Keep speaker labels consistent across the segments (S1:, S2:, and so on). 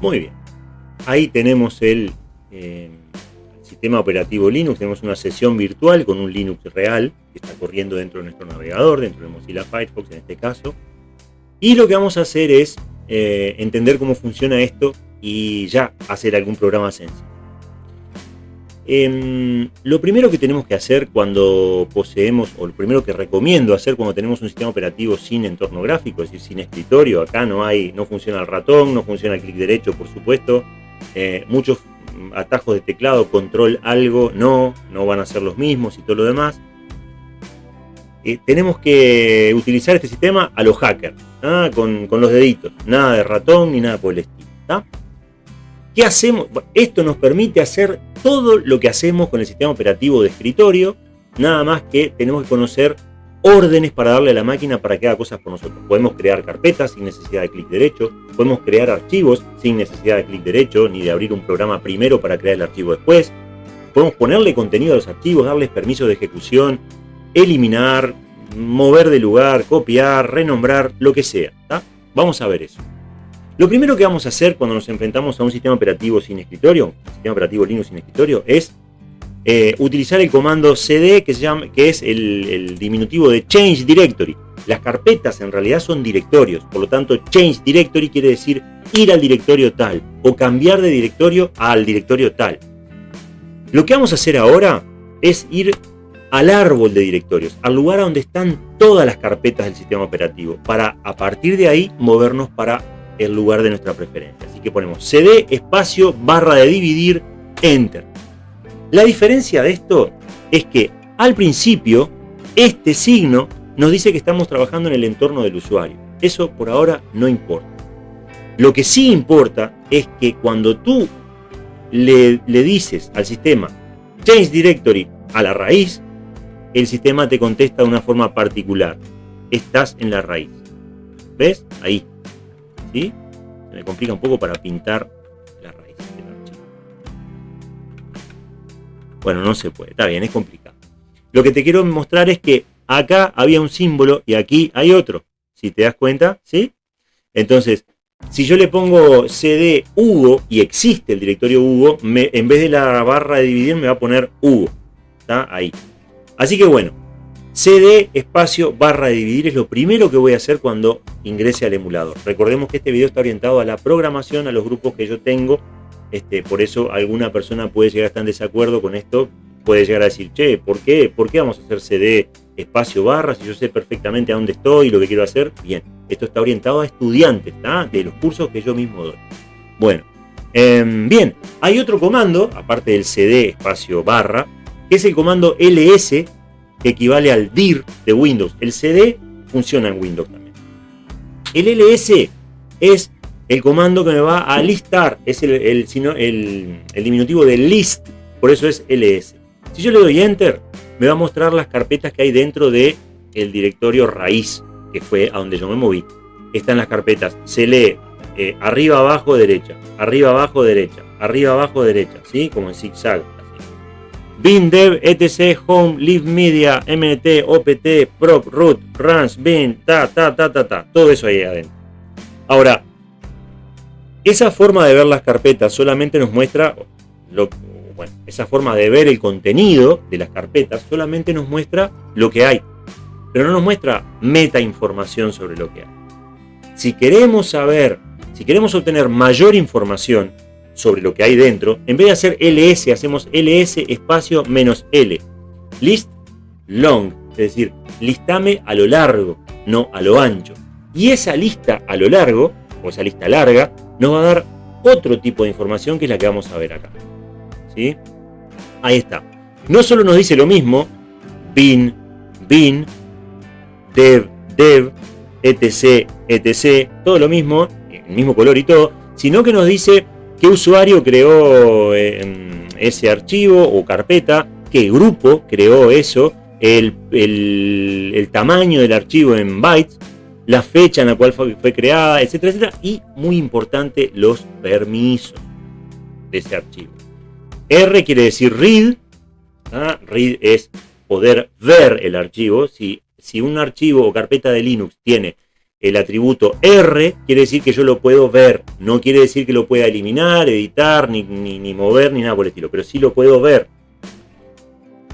S1: Muy bien. Ahí tenemos el eh, sistema operativo Linux. Tenemos una sesión virtual con un Linux real que está corriendo dentro de nuestro navegador, dentro de Mozilla Firefox en este caso. Y lo que vamos a hacer es eh, entender cómo funciona esto y ya hacer algún programa sencillo. Em, lo primero que tenemos que hacer cuando poseemos, o lo primero que recomiendo hacer cuando tenemos un sistema operativo sin entorno gráfico, es decir, sin escritorio, acá no hay, no funciona el ratón, no funciona el clic derecho, por supuesto, eh, muchos atajos de teclado, control algo, no, no van a ser los mismos y todo lo demás. Eh, tenemos que utilizar este sistema a los hackers, con, con, los deditos, nada de ratón ni nada por el estilo. ¿Qué hacemos? Esto nos permite hacer todo lo que hacemos con el sistema operativo de escritorio, nada más que tenemos que conocer órdenes para darle a la máquina para que haga cosas por nosotros. Podemos crear carpetas sin necesidad de clic derecho, podemos crear archivos sin necesidad de clic derecho, ni de abrir un programa primero para crear el archivo después. Podemos ponerle contenido a los archivos, darles permiso de ejecución, eliminar, mover de lugar, copiar, renombrar, lo que sea. Vamos a ver eso. Lo primero que vamos a hacer cuando nos enfrentamos a un sistema operativo sin escritorio, un sistema operativo Linux sin escritorio, es eh, utilizar el comando cd, que, es el, diminutivo de change directory. Las carpetas en realidad son directorios, por lo tanto change directory quiere decir ir al directorio tal o cambiar de directorio al directorio tal. Lo que vamos a hacer ahora es ir al árbol de directorios, al lugar donde están todas las carpetas del sistema operativo, para a partir de ahí movernos para el lugar de nuestra preferencia. Así que ponemos cd espacio barra de dividir enter. La diferencia de esto es que al principio este signo nos dice que estamos trabajando en el entorno del usuario. Eso por ahora no importa. Lo que sí importa es que cuando tú le, le dices al sistema change directory a la raíz, el sistema te contesta de una forma particular. Estás en la raíz. ¿Ves? Ahí. ¿Sí? Se me complica un poco para pintar la raíz del archivo. Bueno, no se puede, está bien, es complicado. Lo que te quiero mostrar es que acá había un símbolo y aquí hay otro. Si te das cuenta, ¿sí? Entonces, si yo le pongo cd Hugo y existe el directorio Hugo, en vez de la barra de dividir me va a poner Hugo. Está ahí. Así que bueno, cd espacio barra dividir es lo primero que voy a hacer cuando ingrese al emulador. Recordemos que este video está orientado a la programación, a los grupos que yo tengo. Este, por eso alguna persona puede llegar a estar en desacuerdo con esto. Puede llegar a decir, che, ¿por qué? ¿Por qué vamos a hacer cd espacio barra si yo sé perfectamente a dónde estoy y lo que quiero hacer? Bien, esto está orientado a estudiantes de los cursos que yo mismo doy. Bueno, em, bien, hay otro comando, aparte del cd espacio barra, que es el comando ls que equivale al dir de Windows. El CD funciona en Windows también. El ls es el comando que me va a listar, es el, diminutivo de list, por eso es ls. Si yo le doy enter, me va a mostrar las carpetas que hay dentro de el directorio raíz, que fue a donde yo me moví. Están las carpetas, se lee eh, arriba, abajo, derecha, arriba, abajo, derecha, arriba, abajo, derecha, ¿sí? Como en zigzag. Bin, Dev, etc, Home, Live Media, MNT, OPT, Prop, Root, Runs, Bin, ta, ta, ta, ta, ta. Todo eso ahí adentro. Ahora, esa forma de ver las carpetas solamente nos muestra, bueno, esa forma de ver el contenido de las carpetas solamente nos muestra lo que hay, pero no nos muestra meta información sobre lo que hay. Si queremos saber, si queremos obtener mayor información, sobre lo que hay dentro, en vez de hacer ls, hacemos ls espacio menos l. List long, es decir, listame a lo largo, no a lo ancho. Y esa lista a lo largo, o esa lista larga, nos va a dar otro tipo de información que es la que vamos a ver acá. ¿Sí? Ahí está. No solo nos dice lo mismo, bin, bin, dev, dev, etc, etc, todo lo mismo, el mismo color y todo, sino que nos dice qué usuario creó eh, ese archivo o carpeta, qué grupo creó eso, el, tamaño del archivo en bytes, la fecha en la cual fue, creada, etcétera, etcétera, y muy importante, los permisos de ese archivo. R quiere decir read, ¿ah? read es poder ver el archivo, si, si un archivo o carpeta de Linux tiene el atributo R, quiere decir que yo lo puedo ver. No quiere decir que lo pueda eliminar, editar, ni, ni, mover, ni nada por el estilo, pero sí lo puedo ver.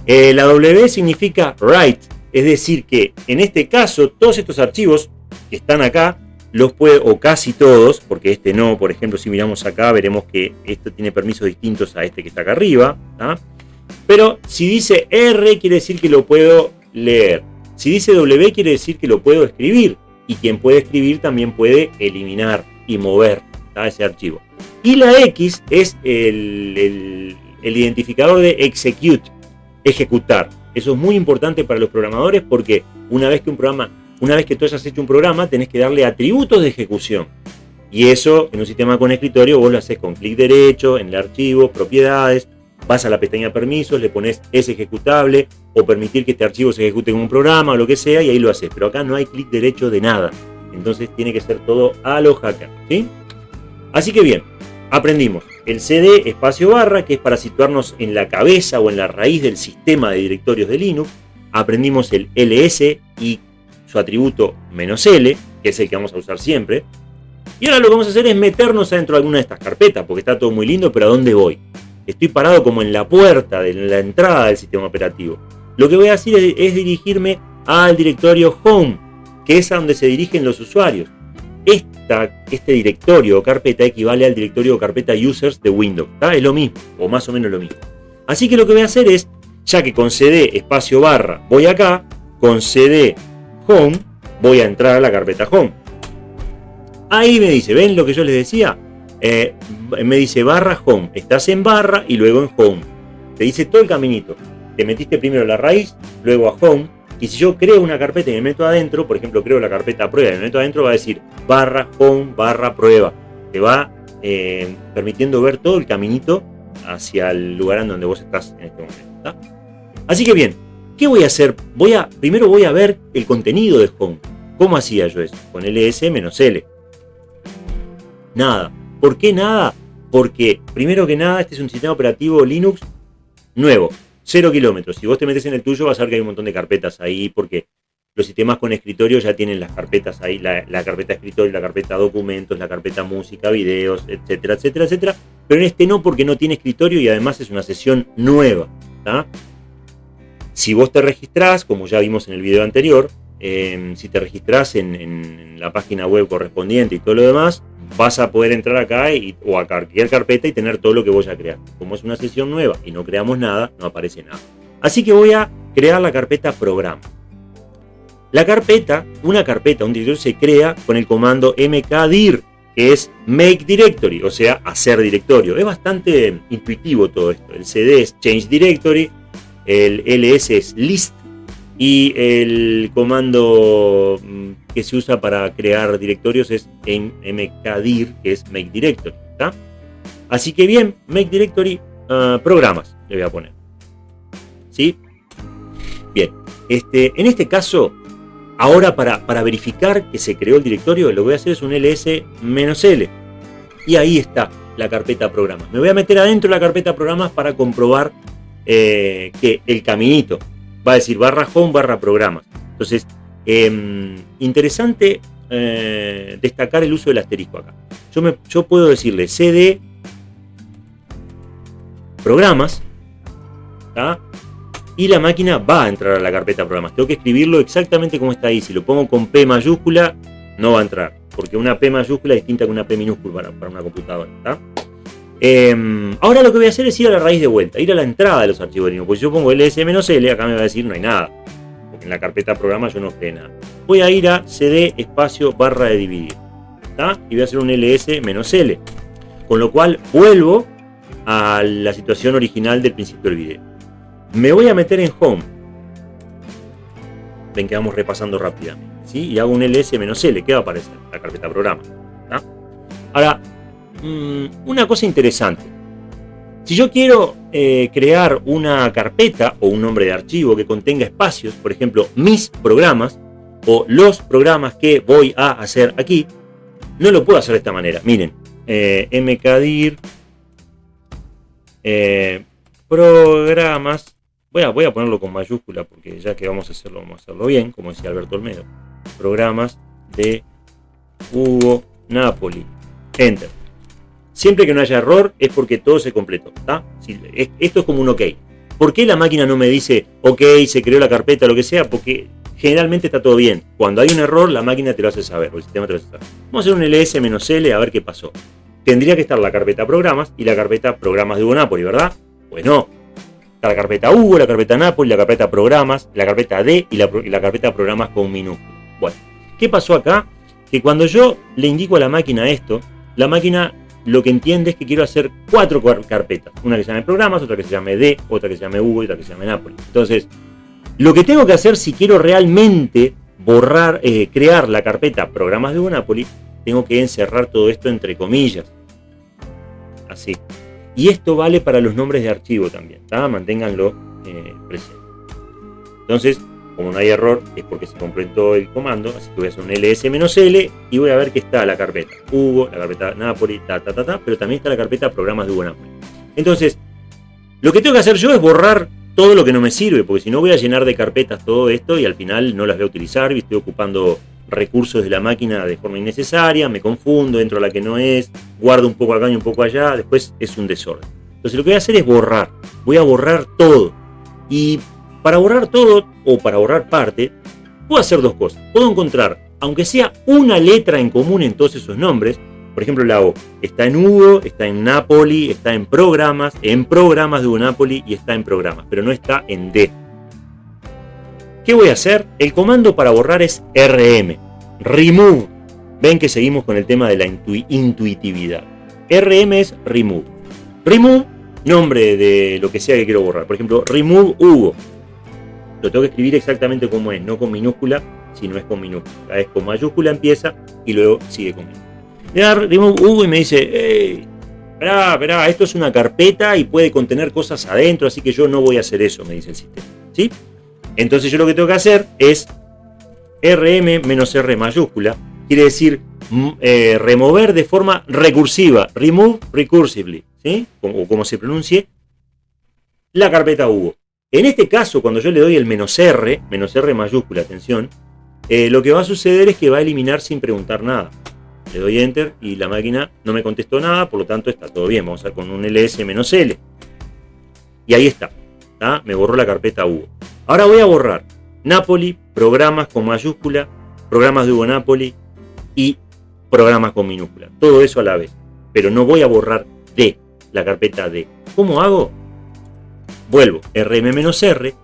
S1: Eh, la W significa write, es decir que en este caso todos estos archivos que están acá, los puedo, o casi todos, porque este no, por ejemplo, si miramos acá veremos que esto tiene permisos distintos a este que está acá arriba. Pero si dice R quiere decir que lo puedo leer. Si dice W quiere decir que lo puedo escribir y quien puede escribir también puede eliminar y mover ese archivo. Y la X es el, identificador de execute, ejecutar. Eso es muy importante para los programadores porque una vez que un programa, una vez que tú hayas hecho un programa, tenés que darle atributos de ejecución. Y eso en un sistema con escritorio vos lo haces con clic derecho, en el archivo, propiedades, vas a la pestaña permisos, le pones es ejecutable o permitir que este archivo se ejecute en un programa o lo que sea y ahí lo haces. Pero acá no hay clic derecho de nada. Entonces tiene que ser todo a lo hacker. ¿sí? Así que bien, aprendimos el CD espacio barra, que es para situarnos en la cabeza o en la raíz del sistema de directorios de Linux. Aprendimos el ls y su atributo "-l", que es el que vamos a usar siempre. Y ahora lo que vamos a hacer es meternos adentro de alguna de estas carpetas, porque está todo muy lindo, pero ¿a dónde voy? Estoy parado como en la puerta, de la entrada del sistema operativo. Lo que voy a hacer es, dirigirme al directorio Home, que es a donde se dirigen los usuarios. Esta, este directorio o carpeta equivale al directorio o carpeta users de Windows. Es lo mismo, o más o menos lo mismo. Así que lo que voy a hacer es, ya que con cd espacio barra voy acá, con cd home voy a entrar a la carpeta home. Ahí me dice, ¿ven lo que yo les decía? Eh, me dice barra home. Estás en barra y luego en home. Te dice todo el caminito. Te metiste primero a la raíz, luego a home. Y si yo creo una carpeta y me meto adentro, por ejemplo, creo la carpeta prueba y me meto adentro, va a decir barra home barra prueba. Te va eh, permitiendo ver todo el caminito hacia el lugar en donde vos estás en este momento. Así que bien, ¿qué voy a hacer? Voy a, primero voy a ver el contenido de home. ¿Cómo hacía yo eso? Con ls-l. Nada. ¿Por qué nada? Porque, primero que nada, este es un sistema operativo Linux nuevo, cero kilómetros. Si vos te metes en el tuyo, vas a ver que hay un montón de carpetas ahí, porque los sistemas con escritorio ya tienen las carpetas ahí, la, carpeta escritorio, la carpeta documentos, la carpeta música, videos, etcétera, etcétera, etcétera. Pero en este no, porque no tiene escritorio y además es una sesión nueva. Si vos te registrás, como ya vimos en el video anterior, em, si te registrás en la página web correspondiente y todo lo demás, vas a poder entrar acá y, o a cualquier carpeta y tener todo lo que voy a crear. Como es una sesión nueva y no creamos nada, no aparece nada. Así que voy a crear la carpeta programa. La carpeta, una carpeta, un directorio se crea con el comando mkdir, que es make directory, o sea, hacer directorio. Es bastante intuitivo todo esto. El cd es change directory, el ls es list y el comando mm, que se usa para crear directorios es en mkdir, que es make directory. Así que bien, make directory ah, programas le voy a poner. ¿Sí? Bien, este, en este caso, ahora para, para verificar que se creó el directorio, lo que voy a hacer es un ls-l. Y ahí está la carpeta programas. Me voy a meter adentro de la carpeta programas para comprobar eh, que el caminito va a decir barra home barra programas. Entonces, em, interesante eh, destacar el uso del asterisco acá. Yo, me, yo puedo decirle cd programas y la máquina va a entrar a la carpeta programas. Tengo que escribirlo exactamente como está ahí. Si lo pongo con P mayúscula, no va a entrar. Porque una P mayúscula es distinta que una P minúscula para, una computadora. Em, ahora lo que voy a hacer es ir a la raíz de vuelta, ir a la entrada de los archivos de Linux. Pues si yo pongo ls-l, acá me va a decir no hay nada. En la carpeta programa yo no creé nada. Voy a ir a cd espacio barra de dividir. Y voy a hacer un ls-l. Con lo cual vuelvo a la situación original del principio del video. Me voy a meter en home. Ven que vamos repasando rápidamente. ¿sí? Y hago un ls-l. ¿Qué va a aparecer? La carpeta programa. Ahora, Mm, una cosa interesante. Si yo quiero eh, crear una carpeta o un nombre de archivo que contenga espacios, por ejemplo, mis programas o los programas que voy a hacer aquí, no lo puedo hacer de esta manera. Miren, eh, mkdir eh, programas, voy voy a ponerlo con mayúscula porque ya que vamos a hacerlo, vamos a hacerlo bien, como decía Alberto Olmedo. Programas de Hugo, Napoli. Enter. Siempre que no haya error es porque todo se completó. esto es como un OK. ¿Por qué la máquina no me dice OK, se creó la carpeta, lo que sea? Porque generalmente está todo bien. Cuando hay un error, la máquina te lo hace saber, o el sistema te lo hace saber. Vamos a hacer un ls-l a ver qué pasó. Tendría que estar la carpeta programas y la carpeta programas de Hugo Napoli, ¿verdad? Pues no. Está la carpeta Hugo, la carpeta Napoli, la carpeta programas, la carpeta D y la, y la carpeta programas con minúscula. Bueno, ¿qué pasó acá? Que cuando yo le indico a la máquina esto, la máquina lo que entiende es que quiero hacer cuatro carpetas. Una que se llame programas, otra que se llame D, otra que se llame Hugo y otra que se llame Napoli. Entonces, lo que tengo que hacer si quiero realmente borrar, eh, crear la carpeta programas de Hugo Napoli, tengo que encerrar todo esto entre comillas. Así. Y esto vale para los nombres de archivo también. Manténganlo eh, presente. Entonces, como no hay error, es porque se completó el comando, así que voy a hacer un ls-l y voy a ver que está la carpeta Hugo, la carpeta Napoli, ta, ta, ta, ta, pero también está la carpeta programas de Hugo Napoli. Entonces, lo que tengo que hacer yo es borrar todo lo que no me sirve, porque si no voy a llenar de carpetas todo esto y al final no las voy a utilizar y estoy ocupando recursos de la máquina de forma innecesaria, me confundo, entro a la que no es, guardo un poco acá y un poco allá, después es un desorden. Entonces lo que voy a hacer es borrar, voy a borrar todo. Y para borrar todo o para borrar parte, puedo hacer dos cosas. Puedo encontrar, aunque sea una letra en común en todos esos nombres, por ejemplo, la O está en Hugo, está en Napoli, está en programas, en programas de Hugo Napoli y está en programas, pero no está en D. ¿Qué voy a hacer? El comando para borrar es RM, remove. Ven que seguimos con el tema de la intuitividad. RM es remove. Remove, nombre de lo que sea que quiero borrar. Por ejemplo, remove Hugo lo tengo que escribir exactamente como es, no con minúscula, sino es con minúscula. Es con mayúscula empieza y luego sigue con minúscula. Le da remove Hugo y me dice, hey, esperá, esperá, esto es una carpeta y puede contener cosas adentro, así que yo no voy a hacer eso, me dice el sistema. ¿Sí? Entonces yo lo que tengo que hacer es rm menos r mayúscula, quiere decir mm, eh, remover de forma recursiva, remove recursively, ¿sí? O como se pronuncie, la carpeta Hugo. En este caso, cuando yo le doy el menos R, menos R mayúscula, atención, eh, lo que va a suceder es que va a eliminar sin preguntar nada. Le doy Enter y la máquina no me contestó nada, por lo tanto está todo bien. Vamos a con un ls menos L. Y ahí está. Me borró la carpeta Hugo. Ahora voy a borrar Napoli, programas con mayúscula, programas de Hugo Napoli y programas con minúscula. Todo eso a la vez. Pero no voy a borrar D, la carpeta D. ¿Cómo hago? Vuelvo, rm-r,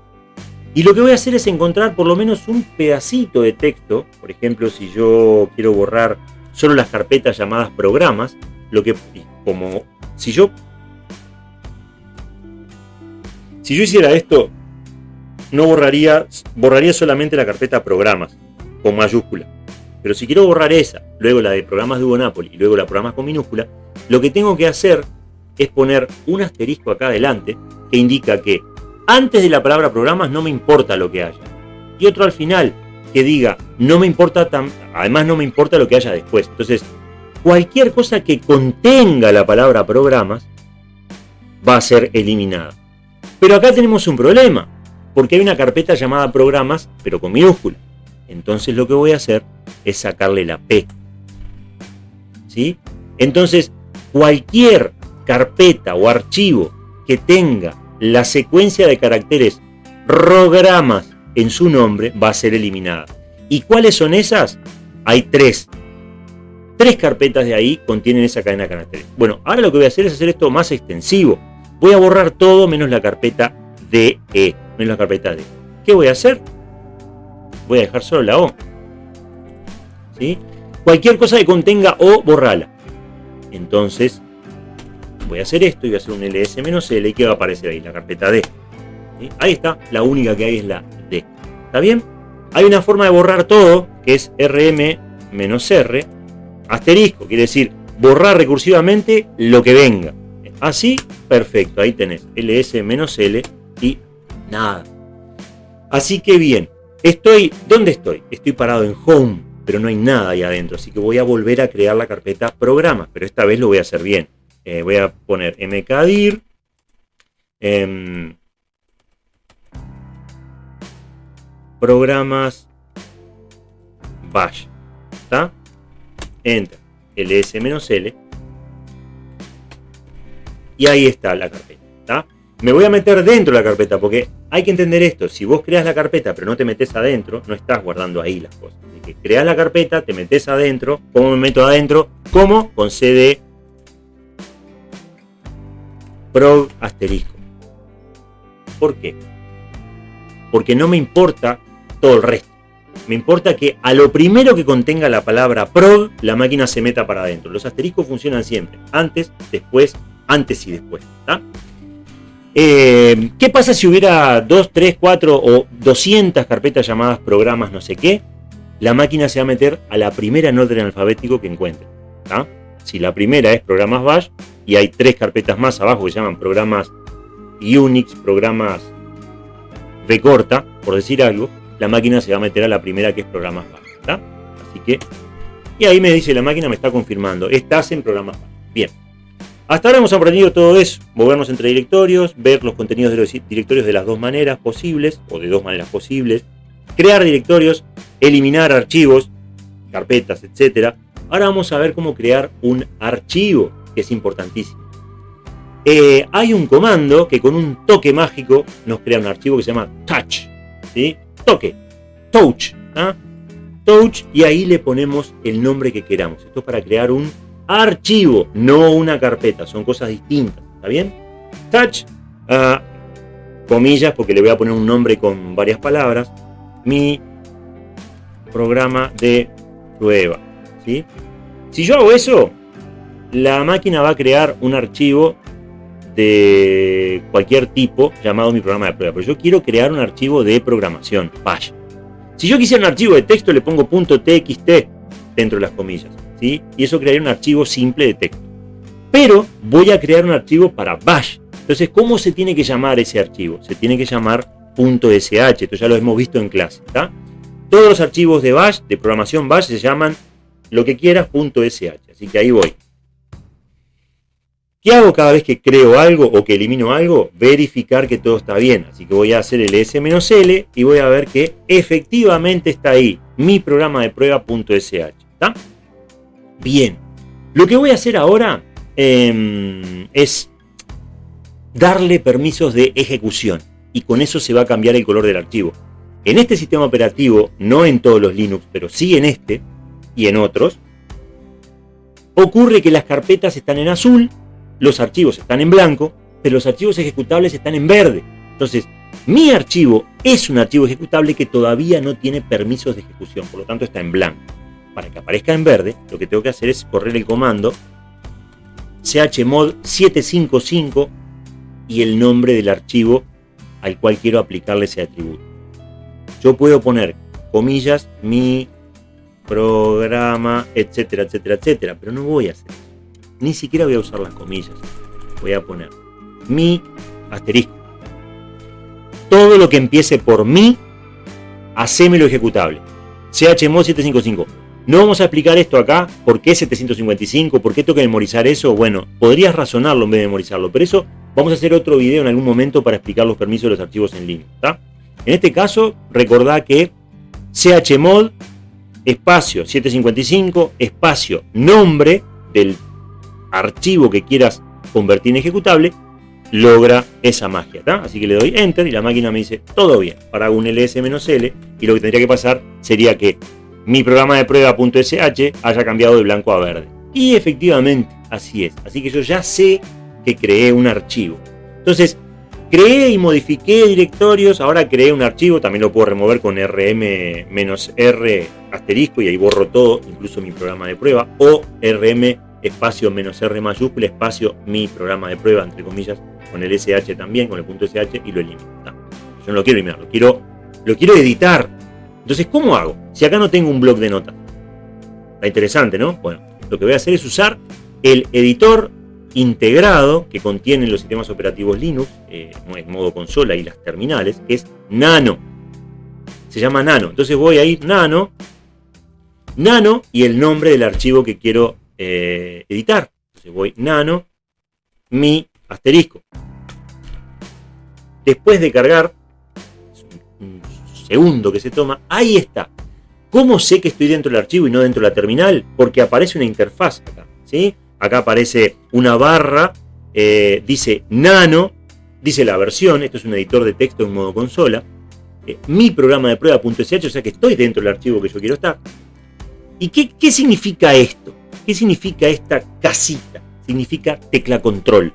S1: y lo que voy a hacer es encontrar por lo menos un pedacito de texto, por ejemplo, si yo quiero borrar solo las carpetas llamadas programas, lo que, como, si yo, si yo hiciera esto, no borraría, borraría solamente la carpeta programas, con mayúscula. Pero si quiero borrar esa, luego la de programas de Hugo Napoli y luego la programas con minúscula, lo que tengo que hacer es poner un asterisco acá adelante que indica que antes de la palabra programas no me importa lo que haya. Y otro al final que diga no me importa tan, además no me importa lo que haya después. Entonces, cualquier cosa que contenga la palabra programas va a ser eliminada. Pero acá tenemos un problema, porque hay una carpeta llamada programas, pero con minúscula. Entonces lo que voy a hacer es sacarle la P. ¿Sí? Entonces, cualquier carpeta o archivo que tenga la secuencia de caracteres programas en su nombre va a ser eliminada. ¿Y cuáles son esas? Hay tres. Tres carpetas de ahí contienen esa cadena de caracteres. Bueno, ahora lo que voy a hacer es hacer esto más extensivo. Voy a borrar todo menos la carpeta DE, menos la carpeta D. ¿Qué voy a hacer? Voy a dejar solo la O. ¿Sí? Cualquier cosa que contenga O, borrala. Entonces, voy a hacer esto y voy a hacer un ls-l y ¿qué va a aparecer ahí? La carpeta D. Ahí está, la única que hay es la D. ¿Está bien? Hay una forma de borrar todo, que es rm-r, asterisco, quiere decir borrar recursivamente lo que venga. Así, perfecto, ahí tenés ls-l y nada. Así que bien, estoy, ¿dónde estoy? Estoy parado en home, pero no hay nada ahí adentro, así que voy a volver a crear la carpeta programas, pero esta vez lo voy a hacer bien. Eh, voy a poner mkdir. Em, programas bash. ¿Está? enter, ls-l, y ahí está la carpeta. Me voy a meter dentro de la carpeta porque hay que entender esto. Si vos creas la carpeta pero no te metes adentro, no estás guardando ahí las cosas. Así que creas la carpeta, te metes adentro. ¿Cómo me meto adentro? ¿Cómo? Con cd prog asterisco. ¿Por qué? Porque no me importa todo el resto. Me importa que a lo primero que contenga la palabra prog, la máquina se meta para adentro. Los asteriscos funcionan siempre. Antes, después, antes y después. Eh, ¿Qué pasa si hubiera 2, 3, 4 o 200 carpetas llamadas programas no sé qué? La máquina se va a meter a la primera en orden alfabético que encuentre. Si la primera es programas bash y hay tres carpetas más abajo que se llaman programas Unix, programas B corta, por decir algo, la máquina se va a meter a la primera que es programas bash. Así que, y ahí me dice la máquina, me está confirmando, estás en programas bash. Bien. Hasta ahora hemos aprendido todo eso, movernos entre directorios, ver los contenidos de los directorios de las dos maneras posibles, o de dos maneras posibles, crear directorios, eliminar archivos, carpetas, etc. Ahora vamos a ver cómo crear un archivo, que es importantísimo. Eh, hay un comando que con un toque mágico nos crea un archivo que se llama touch, ¿sí? Toque, touch, ¿ah? touch, y ahí le ponemos el nombre que queramos. Esto es para crear un archivo, no una carpeta, son cosas distintas, ¿está bien? Touch, ah, comillas, porque le voy a poner un nombre con varias palabras, mi programa de prueba, ¿sí? Si yo hago eso, la máquina va a crear un archivo de cualquier tipo llamado mi programa de prueba, pero yo quiero crear un archivo de programación, Bash. Si yo quisiera un archivo de texto, le pongo .txt dentro de las comillas. Y eso crearía un archivo simple de texto. Pero voy a crear un archivo para bash. Entonces, ¿cómo se tiene que llamar ese archivo? Se tiene que llamar .sh, esto ya lo hemos visto en clase. Todos los archivos de bash, de programación bash, se llaman lo que quieras .sh. Así que ahí voy. ¿Qué hago cada vez que creo algo o que elimino algo? Verificar que todo está bien. Así que voy a hacer el s-l y voy a ver que efectivamente está ahí mi programa de prueba.sh. ¿Está? Bien, lo que voy a hacer ahora em, es darle permisos de ejecución y con eso se va a cambiar el color del archivo. En este sistema operativo, no en todos los Linux, pero sí en este y en otros, ocurre que las carpetas están en azul, los archivos están en blanco, pero los archivos ejecutables están en verde. Entonces, mi archivo es un archivo ejecutable que todavía no tiene permisos de ejecución, por lo tanto está en blanco para que aparezca en verde, lo que tengo que hacer es correr el comando chmod 755 y el nombre del archivo al cual quiero aplicarle ese atributo. Yo puedo poner comillas, mi programa, etcétera, etcétera, etcétera, pero no voy a hacer eso. Ni siquiera voy a usar las comillas. Voy a poner mi asterisco. Todo lo que empiece por mi, hacémelo ejecutable. chmod 755 no vamos a explicar esto acá, por qué 755, por qué tengo que memorizar eso. Bueno, podrías razonarlo en vez de memorizarlo, pero eso vamos a hacer otro video en algún momento para explicar los permisos de los archivos en línea. En este caso, recordá que chmod, espacio 755, espacio, nombre del archivo que quieras convertir en ejecutable, logra esa magia. Así que le doy Enter y la máquina me dice, todo bien, para un ls-l, y lo que tendría que pasar sería que mi programa de prueba.sh haya cambiado de blanco a verde. Y efectivamente, así es. Así que yo ya sé que creé un archivo. Entonces, creé y modifiqué directorios, ahora creé un archivo, también lo puedo remover con rm-r asterisco y ahí borro todo, incluso mi programa de prueba, o rm espacio menos r mayúscula espacio mi programa de prueba, entre comillas, con el sh también, con el punto sh y lo elimino. Yo no lo quiero eliminar, lo quiero, lo quiero editar, entonces, ¿cómo hago? Si acá no tengo un blog de notas. Está interesante, ¿no? Bueno, lo que voy a hacer es usar el editor integrado que contienen los sistemas operativos Linux, eh, en modo consola y las terminales, que es Nano. Se llama Nano. Entonces voy a ir Nano, Nano y el nombre del archivo que quiero eh, editar. Entonces voy Nano, mi asterisco. Después de cargar, segundo que se toma, ahí está. ¿Cómo sé que estoy dentro del archivo y no dentro de la terminal? Porque aparece una interfaz acá. ¿sí? Acá aparece una barra, eh, dice nano, dice la versión, esto es un editor de texto en modo consola, eh, mi programa de prueba.sh, o sea que estoy dentro del archivo que yo quiero estar. ¿Y qué, qué significa esto? ¿Qué significa esta casita? Significa tecla control.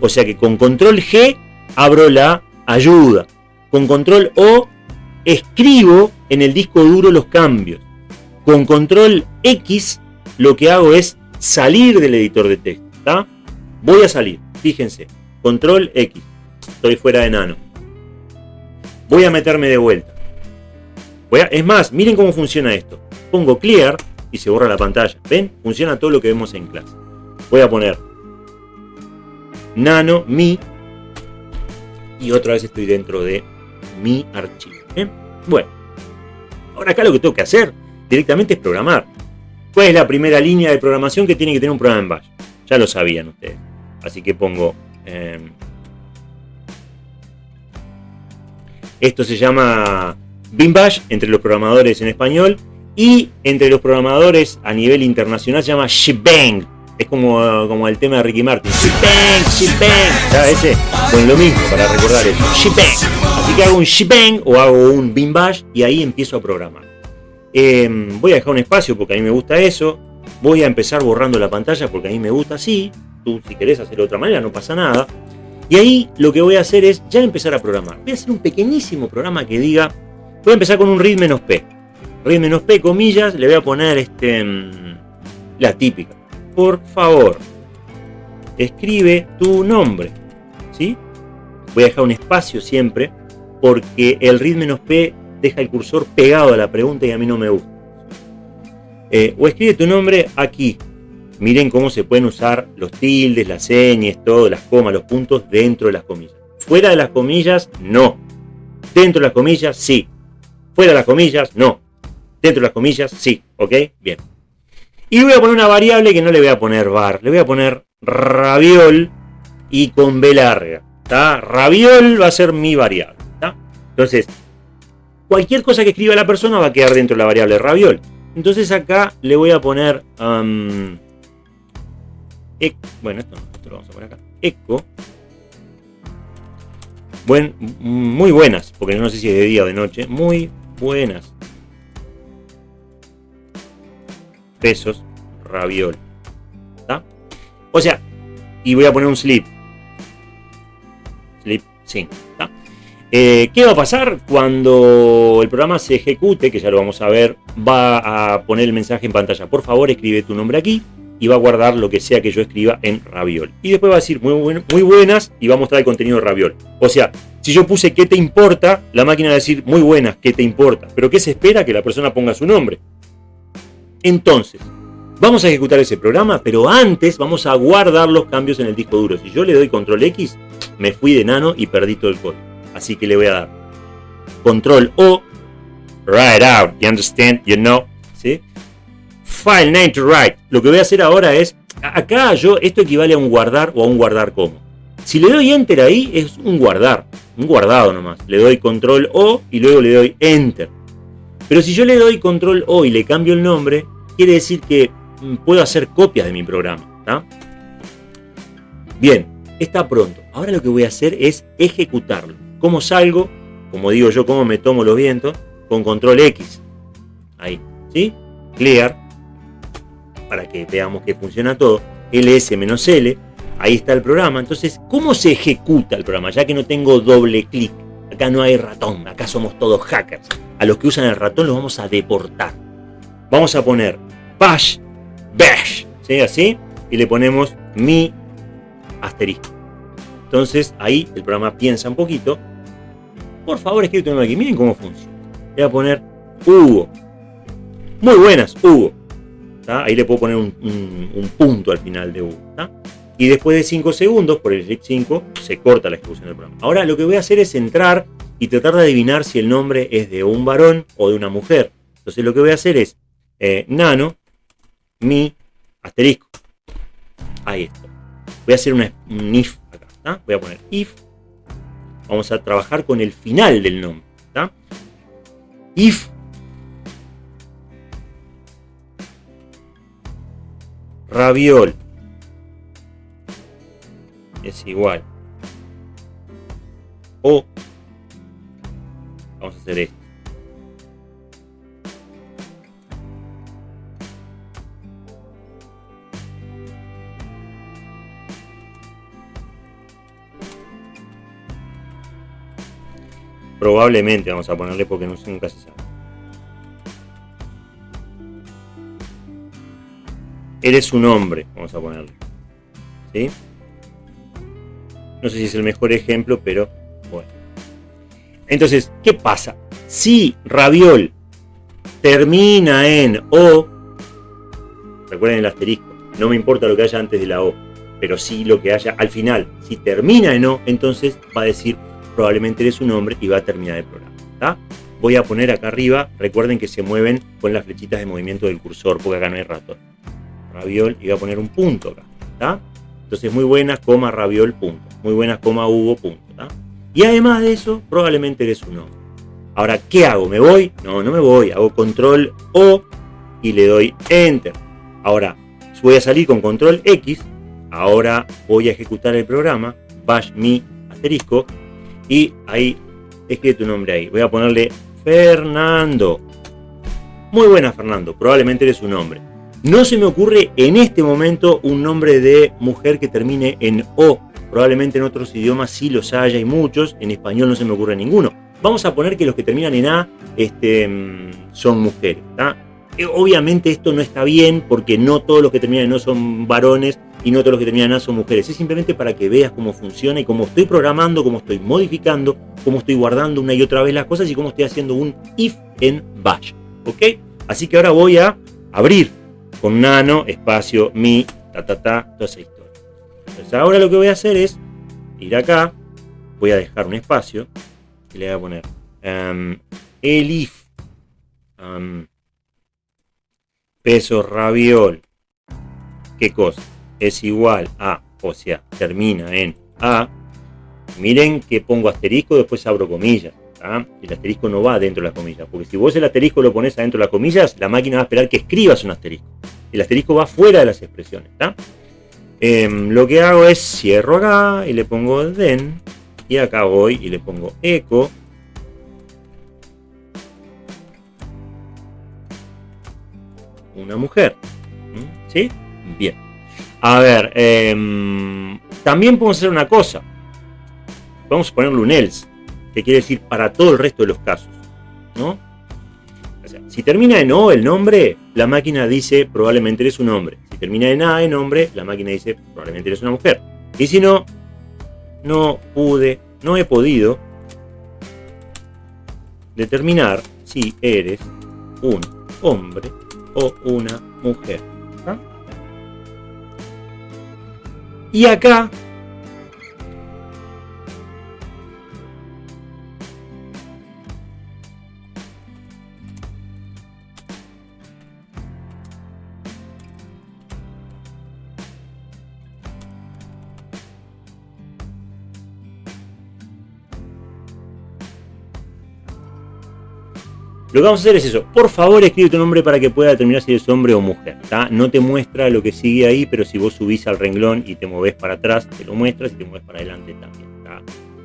S1: O sea que con control G abro la ayuda. Con control O escribo en el disco duro los cambios. Con control X lo que hago es salir del editor de texto. Voy a salir, fíjense, control X, estoy fuera de nano. Voy a meterme de vuelta. Es más, miren cómo funciona esto. Pongo clear y se borra la pantalla. ¿Ven? Funciona todo lo que vemos en clase. Voy a poner nano, mi, y otra vez estoy dentro de mi archivo. Bueno, ahora acá lo que tengo que hacer directamente es programar. ¿Cuál es la primera línea de programación que tiene que tener un programa en Bash? Ya lo sabían ustedes. Así que pongo... Em, esto se llama Bin Bash entre los programadores en español y entre los programadores a nivel internacional se llama Shebang. Es como, como el tema de Ricky Martin. Shebang, Shebang. ¿Sabes ese? Con lo mismo para recordar eso. Shebang. Así que hago un Shebang o hago un Bin Bash y ahí empiezo a programar. Em, voy a dejar un espacio porque a mí me gusta eso. Voy a empezar borrando la pantalla porque a mí me gusta así. Tú si querés hacerlo de otra manera no pasa nada. Y ahí lo que voy a hacer es ya empezar a programar. Voy a hacer un pequeñísimo programa que diga... Voy a empezar con un read menos p. Read menos p, comillas, le voy a poner este, em, la típica. Por favor, escribe tu nombre. ¿Sí? Voy a dejar un espacio siempre porque el read menos p deja el cursor pegado a la pregunta y a mí no me gusta. Eh, o escribe tu nombre aquí. Miren cómo se pueden usar los tildes, las señas, todo, las comas, los puntos dentro de las comillas. Fuera de las comillas, no. Dentro de las comillas, sí. Fuera de las comillas, no. Dentro de las comillas, sí. ¿Ok? Bien. Y voy a poner una variable que no le voy a poner var. Le voy a poner raviol y con B larga. ¿Está? Raviol va a ser mi variable. Entonces, cualquier cosa que escriba la persona va a quedar dentro de la variable raviol. Entonces acá le voy a poner... bueno, esto, esto, lo vamos a poner acá. Eco. Buen, muy buenas, porque no sé si es de día o de noche. Muy buenas. Pesos raviol. ¿Está? O sea, y voy a poner un slip. Slip, sí. ¿está? Eh, ¿Qué va a pasar cuando el programa se ejecute? Que ya lo vamos a ver. Va a poner el mensaje en pantalla. Por favor, escribe tu nombre aquí. Y va a guardar lo que sea que yo escriba en Raviol. Y después va a decir muy, muy buenas y va a mostrar el contenido de Raviol. O sea, si yo puse ¿qué te importa? La máquina va a decir muy buenas, ¿qué te importa? Pero ¿qué se espera? Que la persona ponga su nombre. Entonces, vamos a ejecutar ese programa, pero antes vamos a guardar los cambios en el disco duro. Si yo le doy control X, me fui de nano y perdí todo el código. Así que le voy a dar control O, write out, you understand, you know, ¿sí? File name to write. Lo que voy a hacer ahora es, acá yo, esto equivale a un guardar o a un guardar como. Si le doy enter ahí, es un guardar, un guardado nomás. Le doy control O y luego le doy enter. Pero si yo le doy control O y le cambio el nombre, quiere decir que mm, puedo hacer copias de mi programa. Bien, está pronto. Ahora lo que voy a hacer es ejecutarlo. ¿Cómo salgo? Como digo yo, ¿cómo me tomo los vientos? Con control X. Ahí, ¿sí? Clear. Para que veamos que funciona todo. ls-l. Ahí está el programa. Entonces, ¿cómo se ejecuta el programa? Ya que no tengo doble clic. Acá no hay ratón. Acá somos todos hackers. A los que usan el ratón los vamos a deportar. Vamos a poner bash, bash. ¿Sí? Así. Y le ponemos mi asterisco. Entonces ahí el programa piensa un poquito. Por favor, escribe aquí. Miren cómo funciona. Voy a poner Hugo. Muy buenas, Hugo. Ahí le puedo poner un, punto al final de Hugo. Y después de 5 segundos, por el clic 5, se corta la ejecución del programa. Ahora lo que voy a hacer es entrar y tratar de adivinar si el nombre es de un varón o de una mujer. Entonces lo que voy a hacer es eh, nano, mi, asterisco. Ahí está. Voy a hacer una, un if acá, ¿tá? Voy a poner if. Vamos a trabajar con el final del nombre, ¿tá? If raviol es igual o vamos a hacer esto Probablemente vamos a ponerle porque no, nunca se sabe. Eres un hombre, vamos a ponerle. ¿Sí? No sé si es el mejor ejemplo, pero. Entonces, ¿qué pasa? Si raviol termina en O, recuerden el asterisco, no me importa lo que haya antes de la O, pero sí lo que haya al final. Si termina en O, entonces va a decir probablemente eres un hombre y va a terminar el programa. Voy a poner acá arriba, recuerden que se mueven con las flechitas de movimiento del cursor, porque acá no hay ratón. Raviol y voy a poner un punto acá. Entonces muy buenas, coma, raviol, punto. Muy buenas, coma, Hugo, punto. Y además de eso, probablemente eres un hombre. Ahora, ¿qué hago? ¿Me voy? No, no me voy. Hago control O y le doy enter. Ahora, voy a salir con control X. Ahora voy a ejecutar el programa. Bash mi asterisco y ahí, escribe tu nombre ahí. Voy a ponerle Fernando. Muy buena, Fernando. Probablemente eres un hombre. No se me ocurre en este momento un nombre de mujer que termine en O. Probablemente en otros idiomas sí los haya y muchos. En español no se me ocurre ninguno. Vamos a poner que los que terminan en A este, mm, son mujeres. Eh, obviamente esto no está bien porque no todos los que terminan en O son varones y no todos los que terminan A son mujeres. Es simplemente para que veas cómo funciona y cómo estoy programando, cómo estoy modificando, cómo estoy guardando una y otra vez las cosas y cómo estoy haciendo un if en bash. ¿Ok? Así que ahora voy a abrir con nano, espacio, mi, ta, ta, ta, toda esa. Entonces ahora lo que voy a hacer es ir acá, voy a dejar un espacio y le voy a poner um, el if um, peso raviol. ¿Qué cosa? es igual a, o sea, termina en A, miren que pongo asterisco, después abro comillas. El asterisco no va dentro de las comillas, porque si vos el asterisco lo pones adentro de las comillas, la máquina va a esperar que escribas un asterisco. El asterisco va fuera de las expresiones. Em, lo que hago es cierro acá y le pongo den, y acá voy y le pongo eco. Una mujer. ¿Mm? ¿Sí? Bien. A ver, em, también podemos hacer una cosa. Vamos a ponerle un else, que quiere decir para todo el resto de los casos. ¿no? Si termina en O el nombre, la máquina dice probablemente eres un hombre. Si termina en A el nombre, la máquina dice probablemente eres una mujer. Y si no, no pude, no he podido determinar si eres un hombre o una mujer. Y acá Lo que vamos a hacer es eso. Por favor, escribe tu nombre para que pueda determinar si eres hombre o mujer. No te muestra lo que sigue ahí, pero si vos subís al renglón y te moves para atrás, te lo muestra. Si te mueves para adelante también.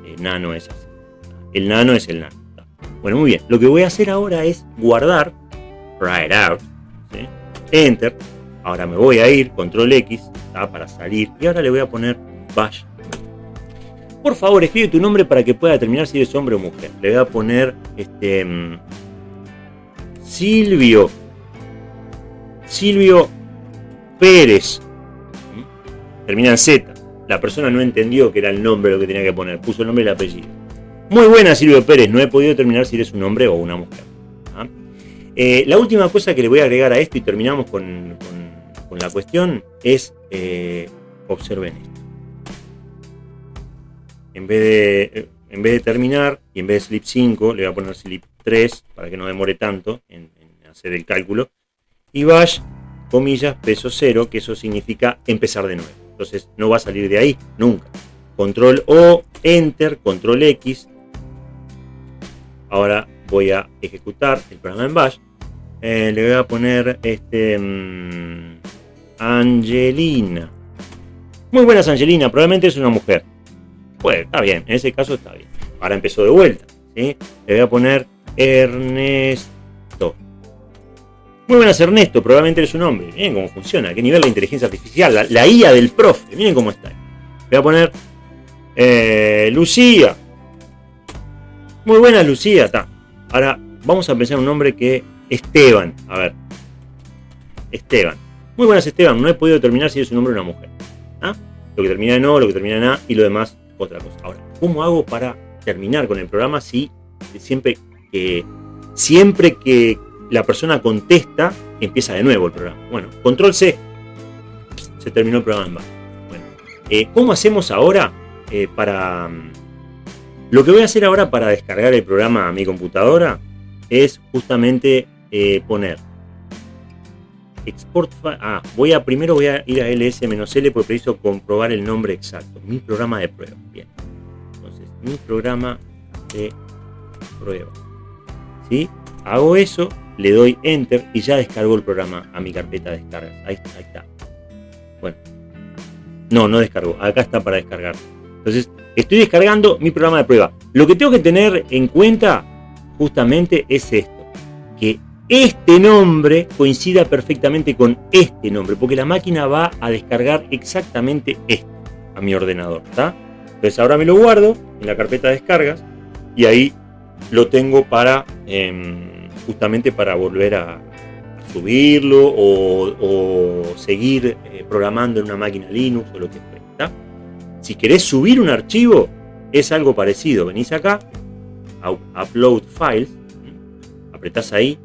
S1: El nano es así. El nano es el nano. Bueno, muy bien. Lo que voy a hacer ahora es guardar. Write out. Enter. Ahora me voy a ir, control X, para salir. Y ahora le voy a poner bash. Por favor, escribe tu nombre para que pueda determinar si eres hombre o mujer. Le voy a poner este mm, Silvio. Silvio Pérez. Termina en Z. La persona no entendió que era el nombre lo que tenía que poner. Puso el nombre y el apellido. Muy buena, Silvio Pérez. No he podido determinar si eres un hombre o una mujer. ¿ah? Eh, la última cosa que le voy a agregar a esto y terminamos con, la cuestión es eh, observen esto. En vez, de, en vez de terminar y en vez de slip 5, le voy a poner slip 3 para que no demore tanto en, hacer el cálculo. Y bash, comillas, peso 0, que eso significa empezar de nuevo. Entonces no va a salir de ahí nunca. Control O, Enter, Control X. Ahora voy a ejecutar el programa en bash. Eh, le voy a poner este... Mm, Angelina. Muy buenas, Angelina. Probablemente es una mujer. Pues está bien, en ese caso está bien. Ahora empezó de vuelta. ¿sí? Le voy a poner Ernesto. Muy buenas, Ernesto. Probablemente es un hombre. Miren cómo funciona. qué nivel de inteligencia artificial. La, la IA del profe. Miren cómo está. Voy a poner eh, Lucía. Muy buena Lucía, está. Ahora vamos a pensar un nombre que Esteban. A ver. Esteban. Muy buenas Esteban. No he podido determinar si es un hombre o una mujer. ¿Ah? Lo que termina en O, lo que termina en A y lo demás otra cosa. Ahora, ¿cómo hago para terminar con el programa si siempre que siempre que la persona contesta empieza de nuevo el programa? Bueno, control C. Se terminó el programa en Bueno, eh, ¿cómo hacemos ahora eh, para lo que voy a hacer ahora para descargar el programa a mi computadora es justamente eh, poner export ah, voy a primero voy a ir a ls-l porque preciso comprobar el nombre exacto. Mi programa de prueba. Bien. Entonces mi programa de prueba. ¿sí? hago eso le doy enter y ya descargo el programa a mi carpeta de descargas. Ahí, ahí está. Bueno. No no descargo. Acá está para descargar. Entonces Estoy descargando mi programa de prueba. Lo que tengo que tener en cuenta justamente es esto, que este nombre coincida perfectamente con este nombre, porque la máquina va a descargar exactamente esto a mi ordenador. ¿está? Entonces ahora me lo guardo en la carpeta de descargas y ahí lo tengo para em, justamente para volver a, subirlo o, seguir eh, programando en una máquina Linux o lo que sea. Si querés subir un archivo, es algo parecido. Venís acá, Upload Files, apretás ahí,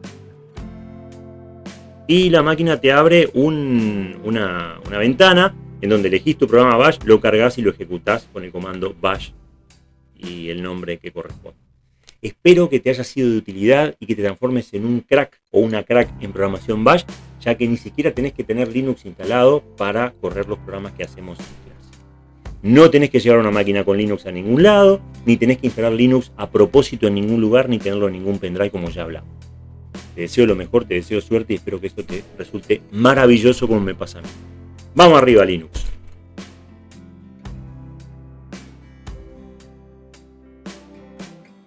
S1: y la máquina te abre una, ventana en donde elegís tu programa Bash, lo cargas y lo ejecutás con el comando Bash y el nombre que corresponde. Espero que te haya sido de utilidad y que te transformes en un crack o una crack en programación Bash, ya que ni siquiera tenés que tener Linux instalado para correr los programas que hacemos no tenés que llevar una máquina con Linux a ningún lado, ni tenés que instalar Linux a propósito en ningún lugar, ni tenerlo en ningún pendrive como ya hablamos. Te deseo lo mejor, te deseo suerte y espero que esto te resulte maravilloso como me pasa a mí. Vamos arriba Linux.